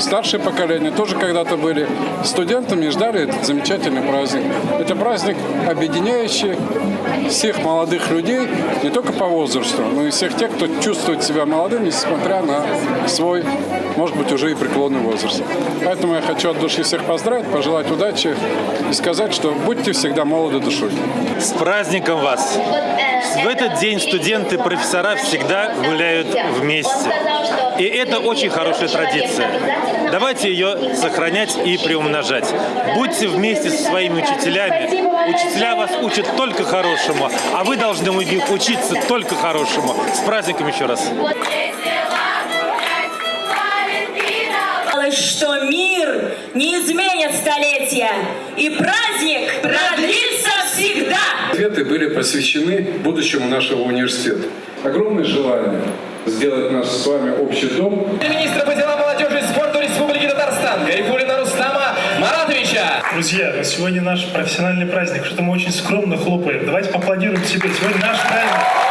старшее поколение тоже когда-то были студентами и ждали этот замечательный праздник. Это праздник, объединяющий всех молодых людей, не только по возрасту, но и всех тех, кто чувствует себя молодым, несмотря на свой, может быть, уже и преклонный возраст. Поэтому я хочу от души всех поздравить, пожелать удачи и сказать, что будьте всегда молоды душой. С праздником вас! В этот день студенты, профессора всегда гуляют вместе. И это очень хорошая традиция. Давайте ее сохранять и приумножать. Будьте вместе со своими учителями. Учителя вас учат только хорошему, а вы должны у них учиться только хорошему. С праздником еще раз! Что мир не изменит столетия, и праздник продлится были посвящены будущему нашего университета. Огромное желание сделать наш с вами общий дом министра по делам молодежи и спорту Республики Татарстан Гарифулина Рустама Маратовича. Друзья, ну сегодня наш профессиональный праздник, что-то мы очень скромно хлопаем. Давайте поаплодируем себе. Сегодня наш праздник.